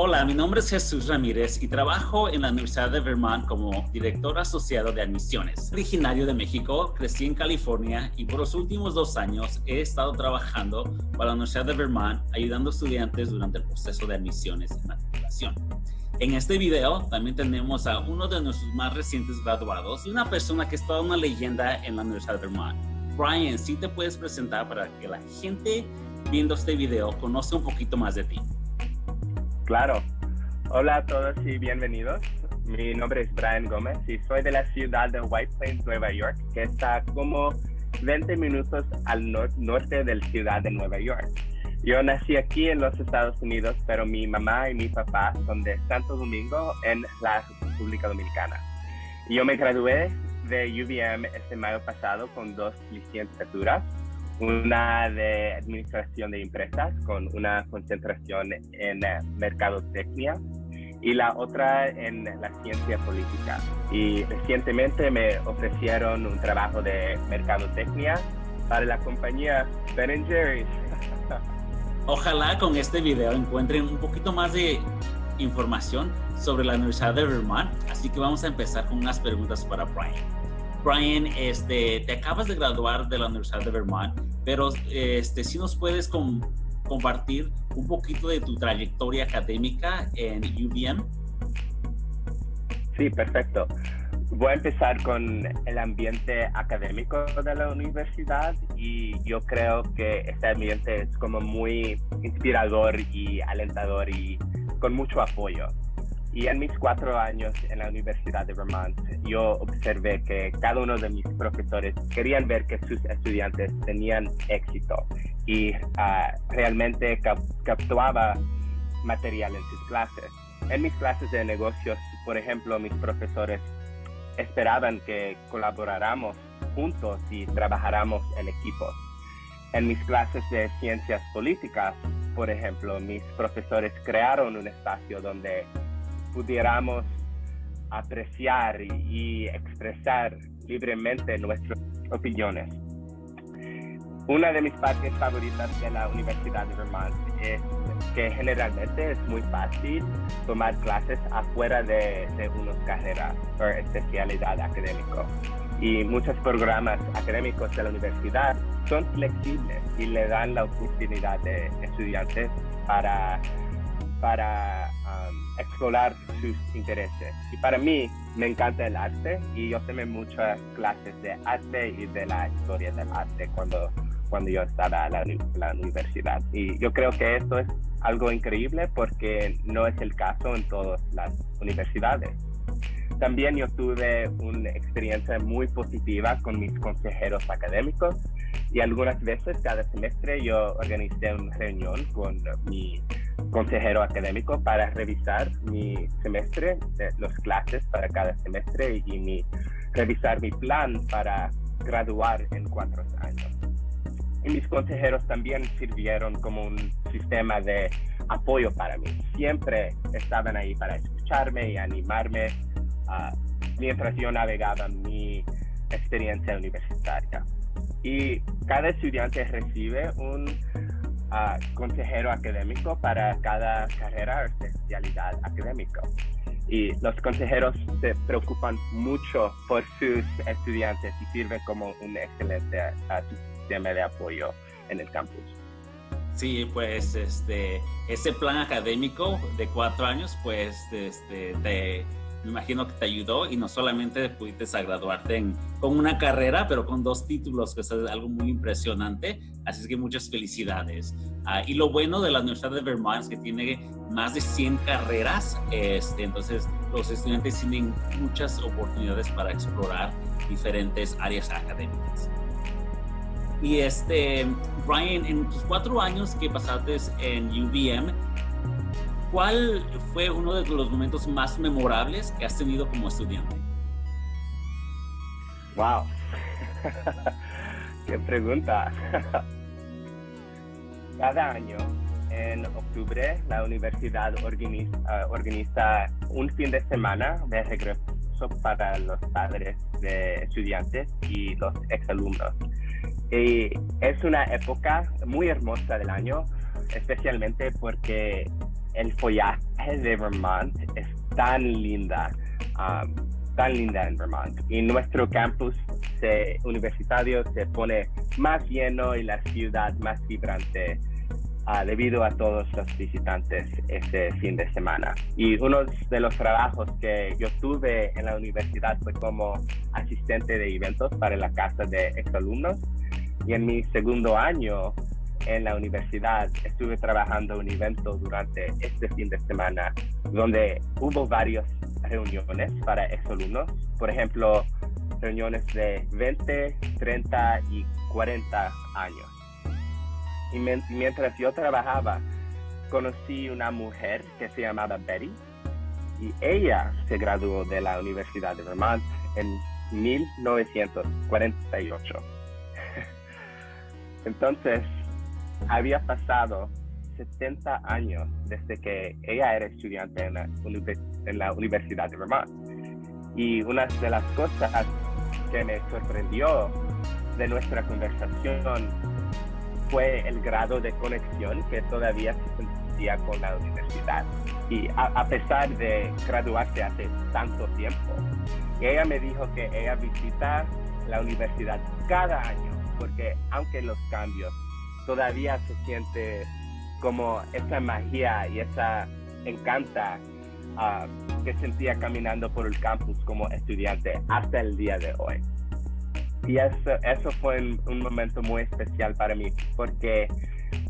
Hola, mi nombre es Jesús Ramírez y trabajo en la Universidad de Vermont como director asociado de admisiones. Originario de México, crecí en California y por los últimos dos años he estado trabajando para la Universidad de Vermont ayudando a estudiantes durante el proceso de admisiones y matriculación. En este video también tenemos a uno de nuestros más recientes graduados y una persona que es toda una leyenda en la Universidad de Vermont. Brian, si te puedes presentar para que la gente viendo este video conozca un poquito más de ti. Claro. Hola a todos y bienvenidos. Mi nombre es Brian Gómez y soy de la ciudad de White Plains, Nueva York, que está como 20 minutos al norte de la ciudad de Nueva York. Yo nací aquí en los Estados Unidos, pero mi mamá y mi papá son de Santo Domingo en la República Dominicana. Yo me gradué de UVM este mayo pasado con dos licenciaturas una de administración de empresas con una concentración en eh, mercadotecnia y la otra en la ciencia política. Y recientemente me ofrecieron un trabajo de mercadotecnia para la compañía Ben Jerry's. Ojalá con este video encuentren un poquito más de información sobre la Universidad de Vermont, así que vamos a empezar con unas preguntas para Brian. Brian, este, te acabas de graduar de la Universidad de Vermont, pero este, si nos puedes compartir un poquito de tu trayectoria académica en UVM. Sí, perfecto. Voy a empezar con el ambiente académico de la universidad y yo creo que este ambiente es como muy inspirador y alentador y con mucho apoyo. Y en mis cuatro años en la Universidad de Vermont, yo observé que cada uno de mis profesores querían ver que sus estudiantes tenían éxito y ah, realmente captaba material en sus clases. En mis clases de negocios, por ejemplo, mis profesores esperaban que colaboráramos juntos y trabajáramos en equipos. En mis clases de ciencias políticas, por ejemplo, mis profesores crearon un espacio donde pudiéramos apreciar y, expresar libremente nuestras opiniones. Una de mis partes favoritas de la Universidad de Vermont es que generalmente es muy fácil tomar clases afuera de, de una carrera o especialidad académica. Y muchos programas académicos de la universidad son flexibles y le dan la oportunidad de estudiantes para, para explorar sus intereses. Y para mí me encanta el arte y yo tomé muchas clases de arte y de la historia del arte cuando, cuando yo estaba en la, universidad. Y yo creo que esto es algo increíble porque no es el caso en todas las universidades. También yo tuve una experiencia muy positiva con mis consejeros académicos y algunas veces cada semestre yo organicé una reunión con mi consejero académico para revisar mi semestre, los clases para cada semestre y mi, revisar mi plan para graduar en cuatro años. Y mis consejeros también sirvieron como un sistema de apoyo para mí. Siempre estaban ahí para escucharme y animarme uh, mientras yo navegaba mi experiencia universitaria. Y cada estudiante recibe un consejero académico para cada carrera o especialidad académica. Y los consejeros se preocupan mucho por sus estudiantes y sirven como un excelente sistema de apoyo en el campus. Sí, pues este, ese plan académico de cuatro años, pues este, te me imagino que te ayudó y no solamente pudiste graduarte con una carrera, pero con dos títulos, que es algo muy impresionante. Así es que muchas felicidades. Ah, y lo bueno de la Universidad de Vermont es que tiene más de 100 carreras, este, entonces los estudiantes tienen muchas oportunidades para explorar diferentes áreas académicas. Y este, Brian, en tus cuatro años que pasaste en UVM, ¿Cuál fue uno de los momentos más memorables que has tenido como estudiante? Wow, qué pregunta. Cada año, en octubre, la universidad organiza, organiza un fin de semana de regreso para los padres de estudiantes y los exalumnos. Y es una época muy hermosa del año, especialmente porque el follaje de Vermont es tan linda, um, tan linda en Vermont. Y nuestro campus universitario se pone más lleno y la ciudad más vibrante uh, debido a todos los visitantes ese fin de semana. Y uno de los trabajos que yo tuve en la universidad fue como asistente de eventos para la casa de exalumnos. Y en mi segundo año en la universidad estuve trabajando un evento durante este fin de semana donde hubo varias reuniones para exalumnos. Por ejemplo, reuniones de 20, 30 y 40 años. Y mientras yo trabajaba, conocí una mujer que se llamaba Betty y ella se graduó de la Universidad de Vermont en 1948. Entonces, había pasado 70 años desde que ella era estudiante en la, Universidad de Vermont. Y una de las cosas que me sorprendió de nuestra conversación fue el grado de conexión que todavía se sentía con la universidad. Y a, pesar de graduarse hace tanto tiempo, ella me dijo que ella visita la universidad cada año, porque aunque los cambios, todavía se siente como esa magia y esa encanta ah, que sentía caminando por el campus como estudiante hasta el día de hoy. Y eso, eso fue un, momento muy especial para mí, porque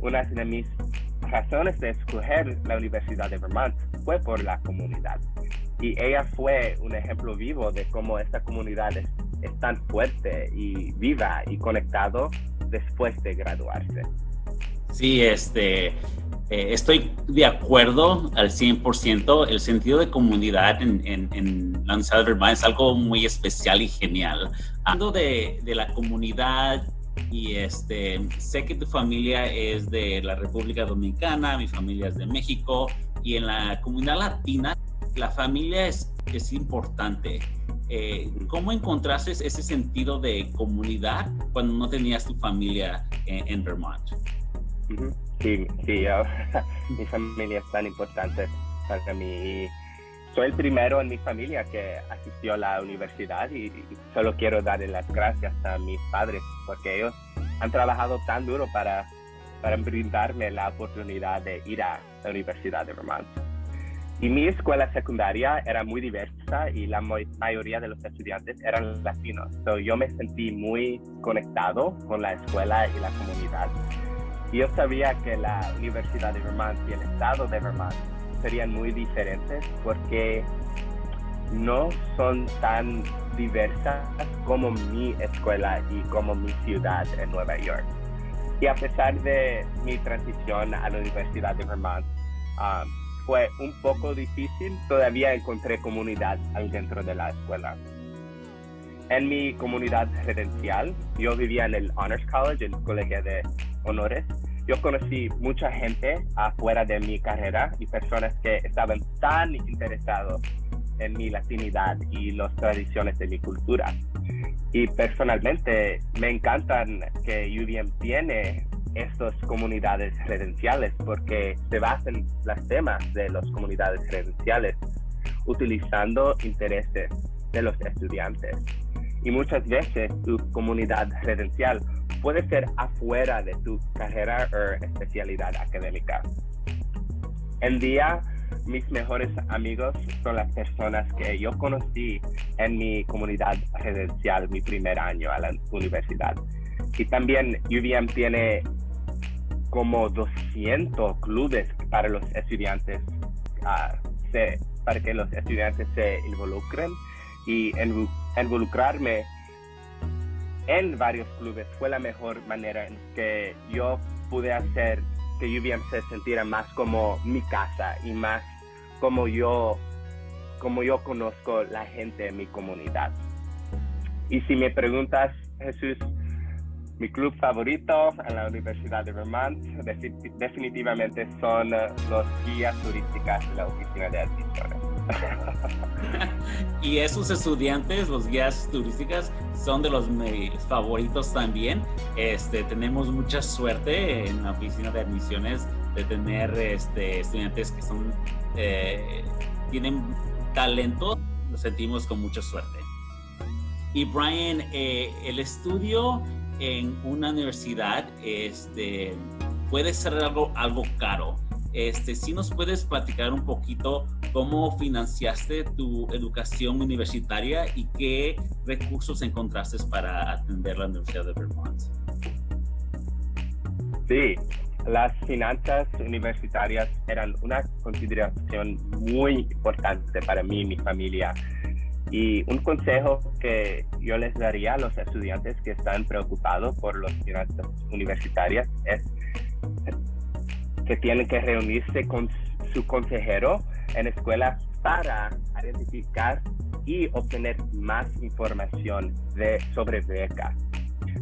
una de mis razones de escoger la Universidad de Vermont fue por la comunidad. Y ella fue un ejemplo vivo de cómo esta comunidad es, es tan fuerte y viva y conectado después de graduarse. Sí, este, eh, estoy de acuerdo al 100%. El sentido de comunidad en, en, en Vermont es algo muy especial y genial. Hablando de, de, la comunidad, y este, sé que tu familia es de la República Dominicana, mi familia es de México, y en la comunidad latina, la familia es, es importante. Eh, ¿Cómo encontraste ese sentido de comunidad cuando no tenías tu familia en, en Vermont? Sí, sí, mi familia es tan importante para mí. Soy el primero en mi familia que asistió a la universidad y, solo quiero darle las gracias a mis padres porque ellos han trabajado tan duro para, para brindarme la oportunidad de ir a la Universidad de Vermont. Y mi escuela secundaria era muy diversa y la mayoría de los estudiantes eran latinos. So yo me sentí muy conectado con la escuela y la comunidad yo sabía que la Universidad de Vermont y el estado de Vermont serían muy diferentes porque no son tan diversas como mi escuela y como mi ciudad en Nueva York. Y a pesar de mi transición a la Universidad de Vermont, um, fue un poco difícil, todavía encontré comunidad dentro de la escuela. En mi comunidad residencial, yo vivía en el Honors College, el colegio de honores, yo conocí mucha gente afuera de mi carrera y personas que estaban tan interesados en mi latinidad y las tradiciones de mi cultura. Y personalmente me encantan que UVM tiene estas comunidades residenciales porque se basan los temas de las comunidades residenciales utilizando intereses de los estudiantes. Y muchas veces tu comunidad residencial puede ser afuera de tu carrera o especialidad académica. En día, mis mejores amigos son las personas que yo conocí en mi comunidad residencial mi primer año a la universidad. Y también UVM tiene como 200 clubes para los estudiantes, uh, para que los estudiantes se involucren y involucrarme en varios clubes fue la mejor manera en que yo pude hacer que UVM se sintiera más como mi casa y más como yo, como yo conozco la gente en mi comunidad. Y si me preguntas, Jesús, mi club favorito en la Universidad de Vermont definitivamente son los guías turísticas de la Oficina de Admisiones y esos estudiantes, los guías turísticas, son de los favoritos también. Este, tenemos mucha suerte en la oficina de admisiones de tener este, estudiantes que son, eh, tienen talento, nos sentimos con mucha suerte. Y Brian, eh, el estudio en una universidad este, puede ser algo, algo caro. Este, si nos puedes platicar un poquito cómo financiaste tu educación universitaria y qué recursos encontraste para atender la Universidad de Vermont. Sí, las finanzas universitarias eran una consideración muy importante para mí y mi familia. Y un consejo que yo les daría a los estudiantes que están preocupados por las finanzas universitarias es que tienen que reunirse con su consejero en escuela para identificar y obtener más información sobre becas.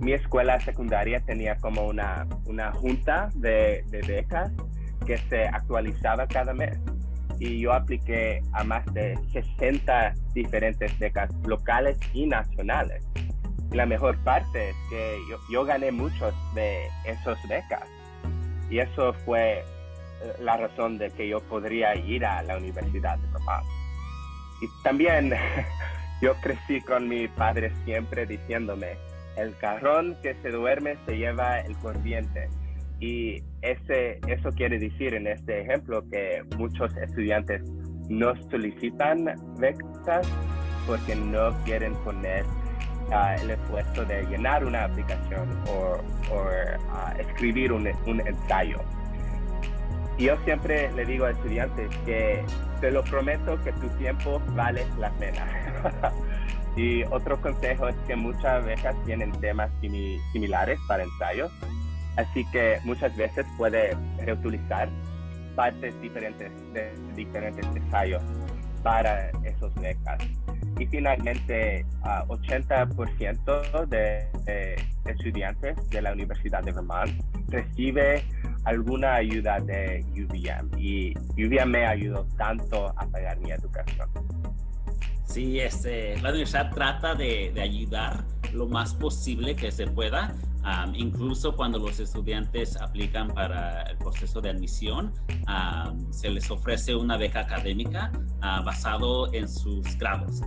Mi escuela secundaria tenía como una, una junta de becas que se actualizaba cada mes y yo apliqué a más de 60 diferentes becas locales y nacionales. la mejor parte es que yo, yo gané muchos de esos becas y eso fue eh, la razón de que yo podría ir a la Universidad de Vermont. Y también yo crecí con mi padre siempre diciéndome, el carrón que se duerme se lleva el corriente. Y ese, eso quiere decir en este ejemplo que muchos estudiantes no solicitan becas porque no quieren poner el esfuerzo de llenar una aplicación o, ah, escribir un, un, ensayo. Y yo siempre le digo a estudiantes que te lo prometo que tu tiempo vale la pena. y otro consejo es que muchas becas tienen temas similares para ensayos, así que muchas veces puede reutilizar partes diferentes de diferentes ensayos para esos becas. Y finalmente, 80% de, estudiantes de la Universidad de Vermont recibe alguna ayuda de UVM y UVM me ayudó tanto a pagar mi educación. Sí, este, la universidad trata de, de ayudar lo más posible que se pueda incluso cuando los estudiantes aplican para el proceso de admisión, se les ofrece una beca académica uh, basado en sus grados.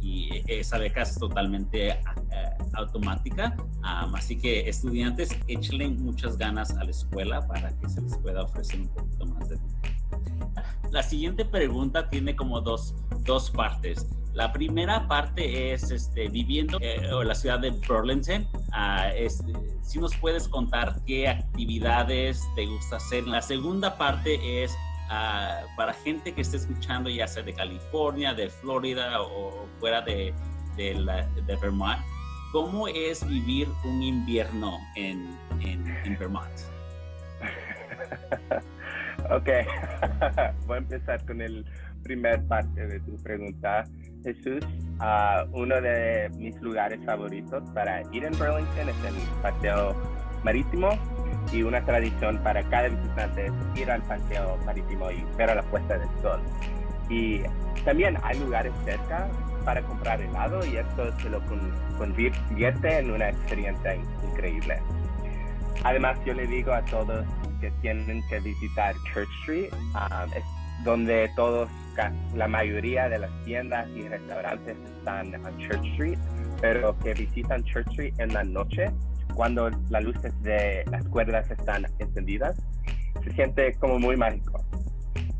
y esa beca es totalmente eh, automática. así que estudiantes, échenle muchas ganas a la escuela para que se les pueda ofrecer un poquito más de La siguiente pregunta tiene como dos, dos partes. La primera parte es este, viviendo eh, en la ciudad de Burlington. Si nos puedes contar qué actividades te gusta hacer. La segunda parte es ah, para gente que esté escuchando, ya sea de California, de Florida o fuera de, Vermont. ¿Cómo es vivir un invierno en Vermont? ok, voy a empezar con el primer parte de tu pregunta. Jesús, uno de mis lugares favoritos para ir en Burlington es el paseo marítimo y una tradición para cada visitante es ir al paseo marítimo y ver a la puesta del sol. Y también hay lugares cerca para comprar helado y esto se lo convierte en una experiencia increíble. Además, yo le digo a todos que tienen que visitar Church Street, um, donde todos la mayoría de las tiendas y restaurantes están en Church Street, pero que visitan Church Street en la noche, cuando las luces de las cuerdas están encendidas, se siente como muy mágico.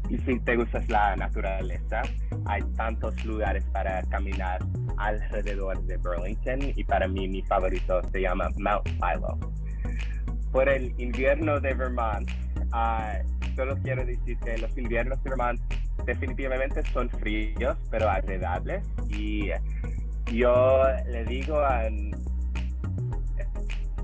Y si te gusta la naturaleza, hay tantos lugares para caminar alrededor de Burlington y para mí mi favorito se llama Mount Philo. Por el invierno de Vermont, uh, solo quiero decir que los inviernos de Vermont definitivamente son fríos, pero agradables. Y yo le digo a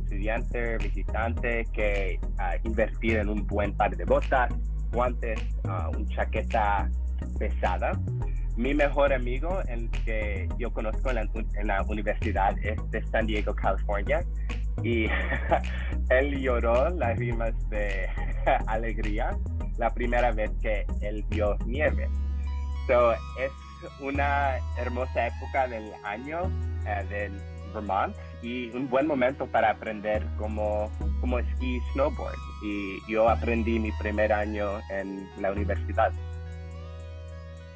estudiante, visitante, que uh, invertir en un buen par de botas, guantes, uh, una chaqueta pesada. Mi mejor amigo, el que yo conozco en la, en la universidad, es de San Diego, California. Y él lloró las rimas de alegría la primera vez que él vio nieve. So, es una hermosa época del año uh, del Vermont y un buen momento para aprender cómo, cómo esquí y snowboard. Y yo aprendí mi primer año en la universidad.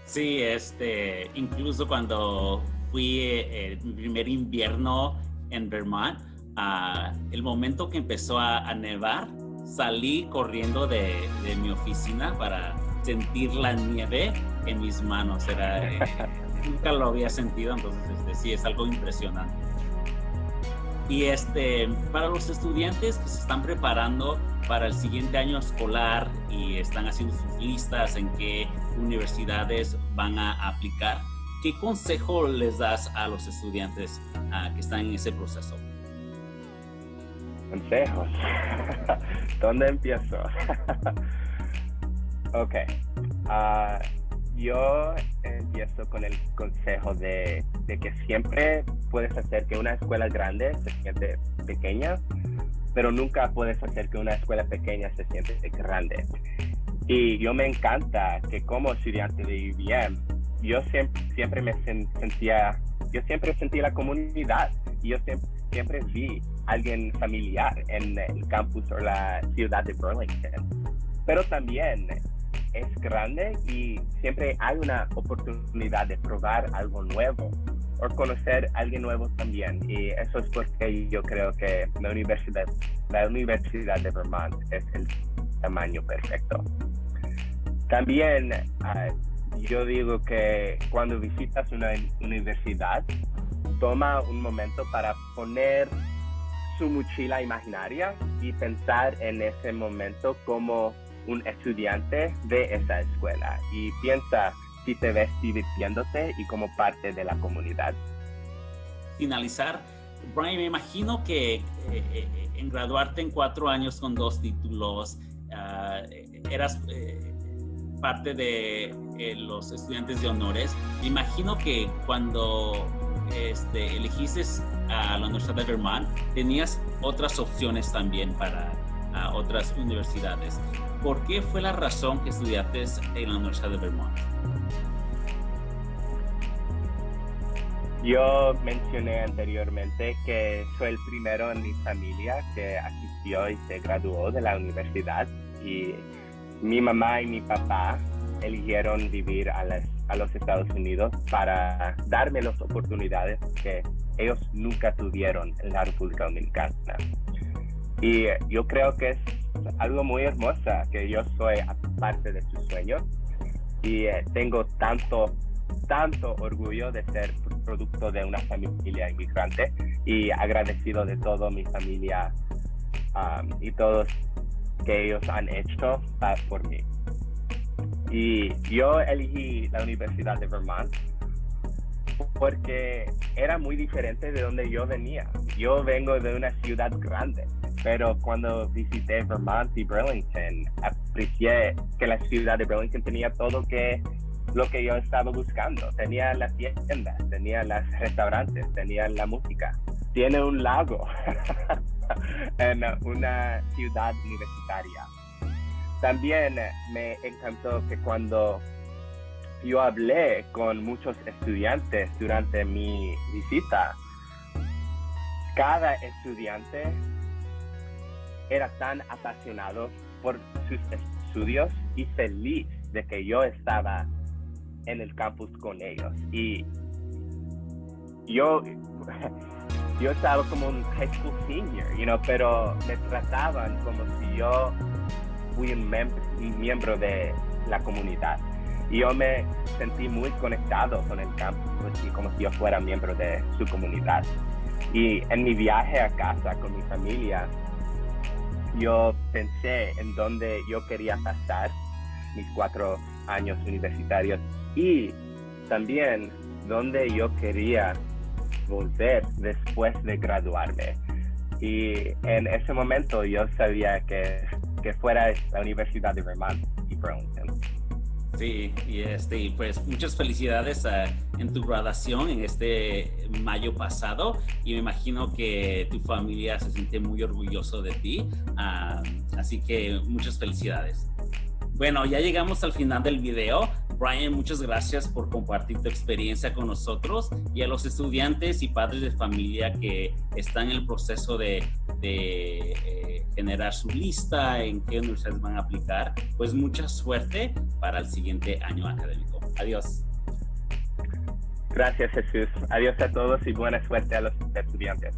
Sí, este, incluso cuando fui eh, primer invierno en Vermont, uh, el momento que empezó a, a nevar, salí corriendo de, de, mi oficina para sentir la nieve en mis manos. Era, eh, nunca lo había sentido, entonces este, sí, es algo impresionante. Y este, para los estudiantes que se están preparando para el siguiente año escolar y están haciendo sus listas en qué universidades van a aplicar, ¿qué consejo les das a los estudiantes uh, que están en ese proceso? Consejos. ¿Dónde empiezo? ok. Uh, yo empiezo con el consejo de, de, que siempre puedes hacer que una escuela grande se siente pequeña, pero nunca puedes hacer que una escuela pequeña se siente grande. Y yo me encanta que como estudiante de IBM, yo siempre, siempre me sentía, yo siempre sentí la comunidad y yo siempre, siempre vi a alguien familiar en el campus o la ciudad de Burlington. Pero también es grande y siempre hay una oportunidad de probar algo nuevo o conocer a alguien nuevo también. Y eso es porque yo creo que la universidad, la Universidad de Vermont es el tamaño perfecto. También uh, yo digo que cuando visitas una universidad, toma un momento para poner su mochila imaginaria y pensar en ese momento como un estudiante de esa escuela y piensa si te ves divirtiéndote y como parte de la comunidad. Finalizar, Brian, me imagino que eh, eh, en graduarte en cuatro años con dos títulos, uh, eras eh, parte de eh, los estudiantes de honores. Me imagino que cuando este, elegiste a la Universidad de Vermont, tenías otras opciones también para uh, otras universidades. ¿Por qué fue la razón que estudiaste en la Universidad de Vermont? Yo mencioné anteriormente que soy el primero en mi familia que asistió y se graduó de la universidad y mi mamá y mi papá eligieron vivir a, las, a los Estados Unidos para darme las oportunidades que ellos nunca tuvieron en la República Dominicana. Y yo creo que es algo muy hermosa que yo soy parte de sus sueños y eh, tengo tanto, tanto orgullo de ser producto de una familia inmigrante y agradecido de toda mi familia y todos que ellos han hecho por mí. Y yo elegí la Universidad de Vermont porque era muy diferente de donde yo venía. Yo vengo de una ciudad grande, pero cuando visité Vermont y Burlington, aprecié que la ciudad de Burlington tenía todo que lo que yo estaba buscando. Tenía las tiendas, tenía los restaurantes, tenía la música. Tiene un lago en una ciudad universitaria. También me encantó que cuando yo hablé con muchos estudiantes durante mi visita. Cada estudiante era tan apasionado por sus estudios y feliz de que yo estaba en el campus con ellos. Y yo, yo estaba como un high school senior, you know, pero me trataban como si yo fui un, miembro de la comunidad. Y yo me sentí muy conectado con el campus, así como si yo fuera miembro de su comunidad. Y en mi viaje a casa con mi familia, yo pensé en dónde yo quería pasar mis cuatro años universitarios y también dónde yo quería volver después de graduarme. Y en ese momento yo sabía que, que fuera la Universidad de Vermont y Burlington. Sí, y este, pues muchas felicidades a, en tu graduación en este mayo pasado y me imagino que tu familia se siente muy orgulloso de ti, uh, así que muchas felicidades. Bueno, ya llegamos al final del video. Brian, muchas gracias por compartir tu experiencia con nosotros y a los estudiantes y padres de familia que están en el proceso de, eh, generar su lista, en qué universidades van a aplicar. Pues mucha suerte para el siguiente año académico. Adiós. Gracias Jesús. Adiós a todos y buena suerte a los estudiantes.